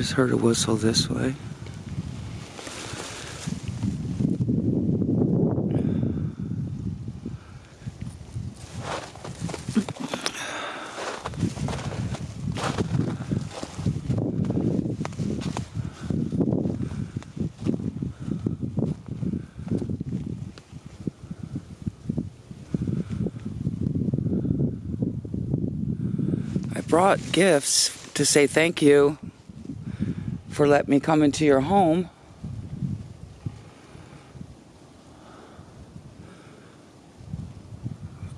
just heard a whistle this way. I brought gifts to say thank you for letting me come into your home.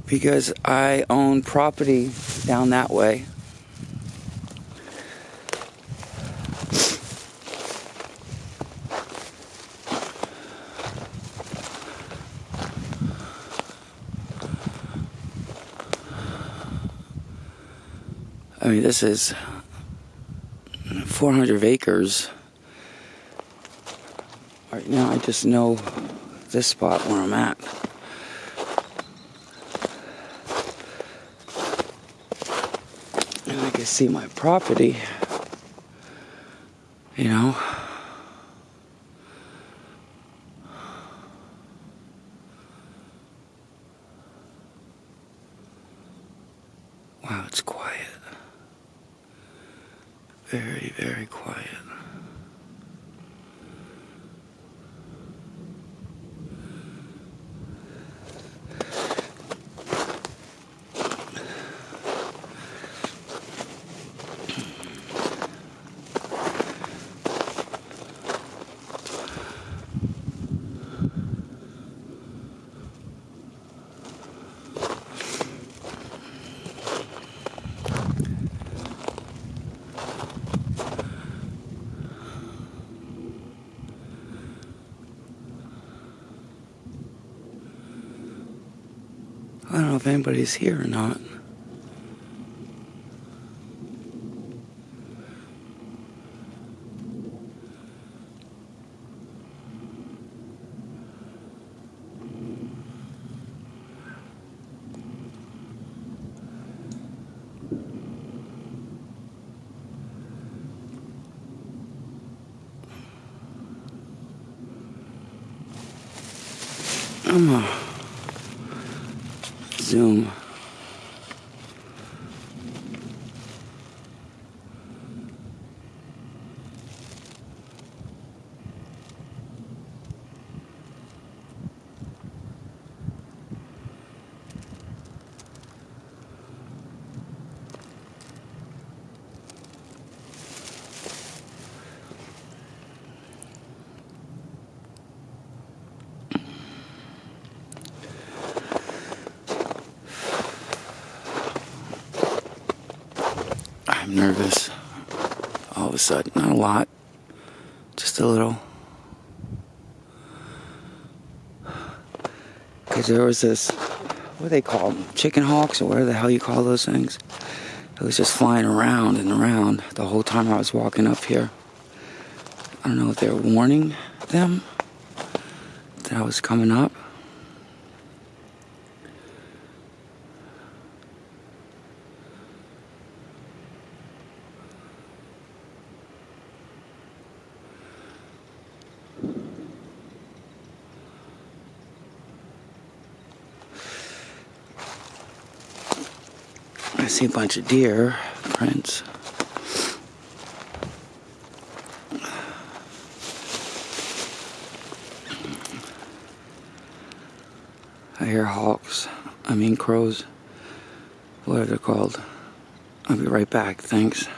Because I own property down that way. I mean, this is 400 acres. Right now, I just know this spot where I'm at. And I can see my property. You know? Wow, it's quiet. Very, very quiet. I don't know if anybody's here or not. I'm gonna zoom. I'm nervous. All of a sudden, not a lot, just a little. Because there was this, what do they call them? Chicken hawks, or whatever the hell you call those things. It was just flying around and around the whole time I was walking up here. I don't know if they were warning them that I was coming up. I see a bunch of deer prints. I hear hawks. I mean crows. What are they called? I'll be right back. Thanks.